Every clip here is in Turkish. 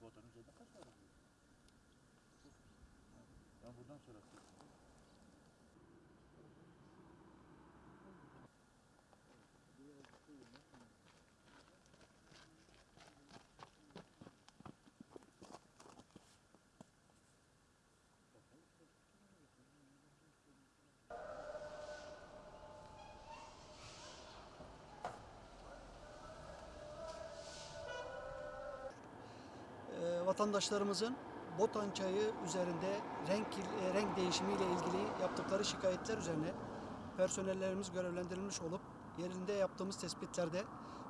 Bu odanın üzerinde kaç var? Ben buradan sonra vatandaşlarımızın Botan çayı üzerinde renk e, renk değişimiyle ilgili yaptıkları şikayetler üzerine personellerimiz görevlendirilmiş olup yerinde yaptığımız tespitlerde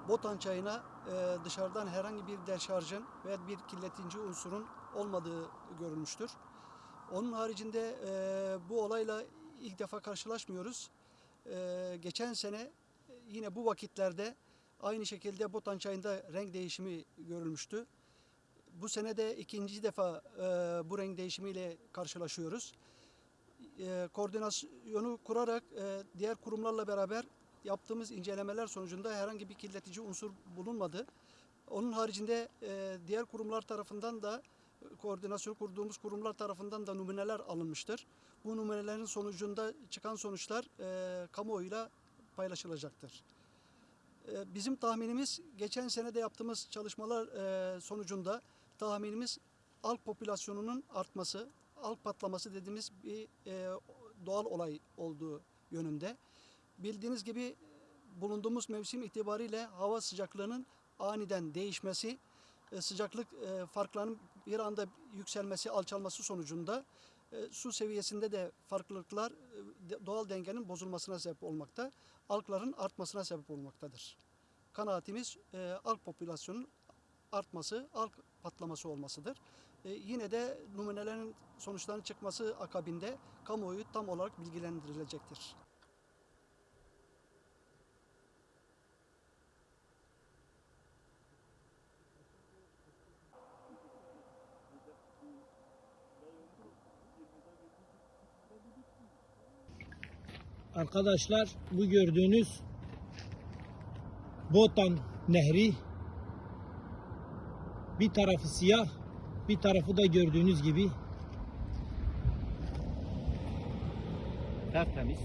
Botan çayına e, dışarıdan herhangi bir deşarjın veya bir kirletici unsurun olmadığı görülmüştür. Onun haricinde e, bu olayla ilk defa karşılaşmıyoruz. Geçen sene yine bu vakitlerde aynı şekilde Botan çayında renk değişimi görülmüştü. Bu sene de ikinci defa e, bu renk değişimiyle karşılaşıyoruz. E, koordinasyonu kurarak e, diğer kurumlarla beraber yaptığımız incelemeler sonucunda herhangi bir kirletici unsur bulunmadı. Onun haricinde e, diğer kurumlar tarafından da koordinasyon kurduğumuz kurumlar tarafından da numuneler alınmıştır. Bu numunelerin sonucunda çıkan sonuçlar e, kamuoyuyla paylaşılacaktır. E, Bizim tahminimiz geçen sene de yaptığımız çalışmalar e, sonucunda tahminimiz alg popülasyonunun artması, alg patlaması dediğimiz bir e, doğal olay olduğu yönünde. Bildiğiniz gibi bulunduğumuz mevsim itibariyle hava sıcaklığının aniden değişmesi, e, sıcaklık e, farklarının bir anda yükselmesi, alçalması sonucunda e, su seviyesinde de farklılıklar e, doğal dengenin bozulmasına sebep olmakta, algların artmasına sebep olmaktadır. Kanaatimiz e, alg popülasyonun artması, alg patlaması olmasıdır. E, yine de numunelerin sonuçlarının çıkması akabinde kamuoyu tam olarak bilgilendirilecektir. Arkadaşlar bu gördüğünüz Botan Nehri bir tarafı siyah bir tarafı da gördüğünüz gibi Tertemiz.